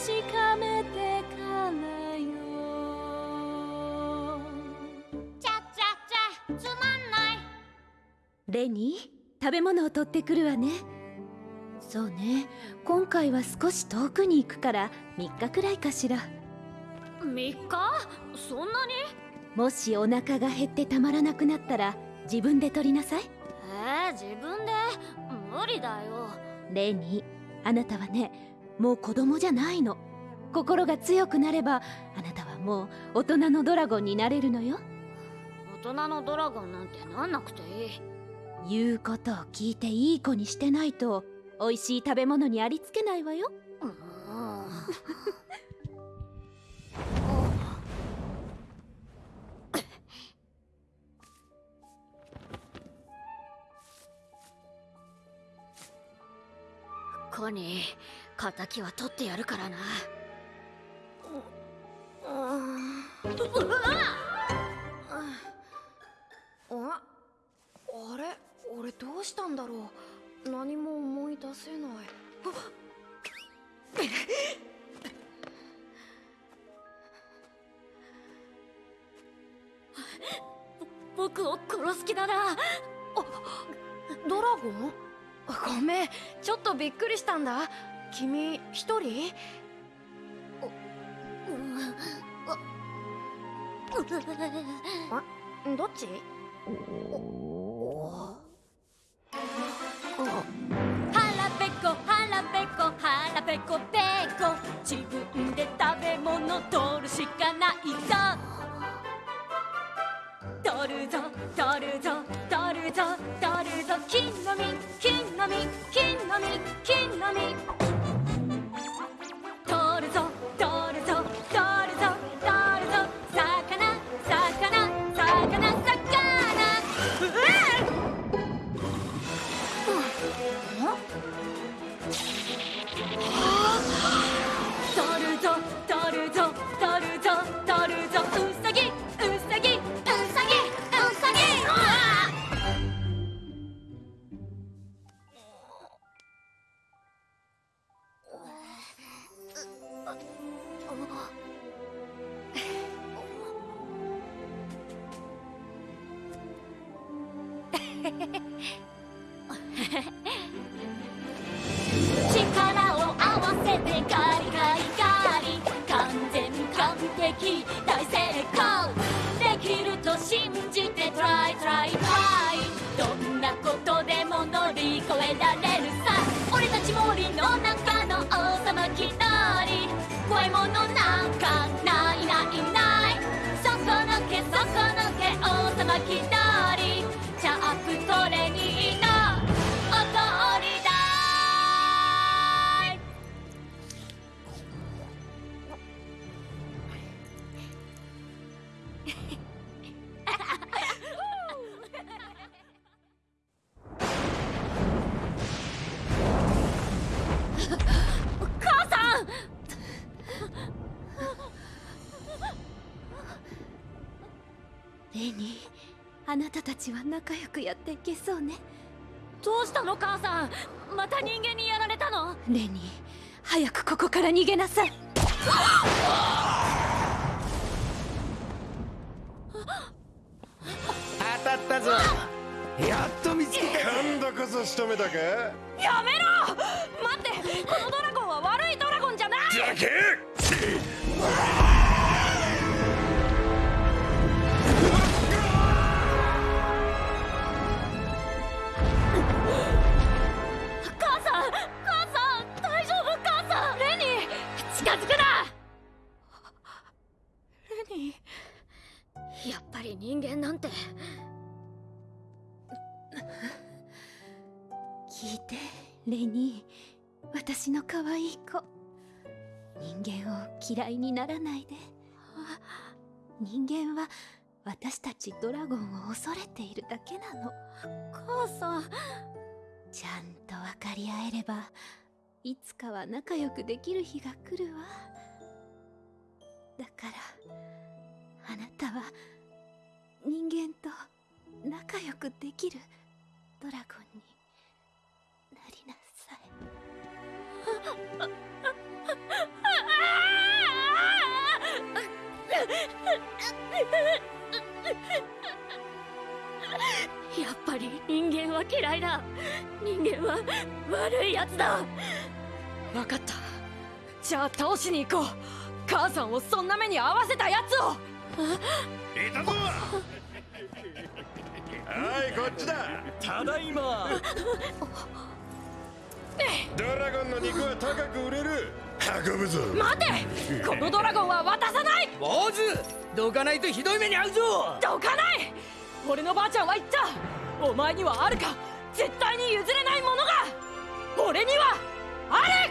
確かめてからよ。ちゃちゃちゃつまんない。レニー食べ物を取ってくるわね。そうね。今回は少し遠くに行くから3日くらいかしら。3日？そんなに？もしお腹が減ってたまらなくなったら自分で取りなさい。えー、自分で？無理だよ。レニーあなたはねもう子供じゃないの。心が強くなればあなたはもう大人のドラゴンになれるのよ。大人のドラゴンなんてなんなくて。いい言うことを聞いていい子にしてないと美味しい食べ物にありつけないわよ。うん。コニー敵は取ってやるからな。うわああれ？俺どうしたんだろう。何も思い出せない。僕を殺す気だな。ドラゴン？ごめん。ちょっとびっくりしたんだ君一人？どっち腹ペコ腹ペコ腹ペコペコ自分で食べ物取るしかないぞ取るぞ取るぞ取るぞ取るぞ金の実金の実金の実金の実 力を合わせてガリガリガリ。完全完璧大成功。できると信じてトライトライトライどんなことでも乗り越えられレニーあなたたちは仲良くやっていけそうね。どうしたの母さん。また人間にやられたの？レニー早くここから逃げなさい。当たったぞ。やっと見つけた今度こそ仕留めたか？やめろ！待ってこのドラゴンは悪いドラゴンじゃないやっぱり人間なんて。聞いてレニー私の可愛い子。人間を嫌いにならないで。人間は私たちドラゴンを恐れているだけなの。母さん。ちゃんと分かり合えればいつかは仲良くできる日が来るわ。だからあなたは人間と仲良くできるドラゴンになりなさい。やっぱり人間は嫌いだ。人間は悪いやつだ。分かった。じゃあ倒しに行こう。母さんをそんな目に遭わせたやつを。いたぞ。はいこっちだ。ただいま。ドラゴンの肉は高く売れる。運ぶぞ。待て。このドラゴンは渡さない。坊主。どかないとひどい目に遭うぞ。どかない。俺のばあちゃんは言った。お前にはあるか。絶対に譲れないものが。俺にはある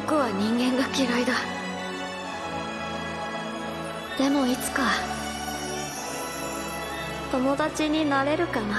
僕は人間が嫌いだ。でもいつか友達になれるかな。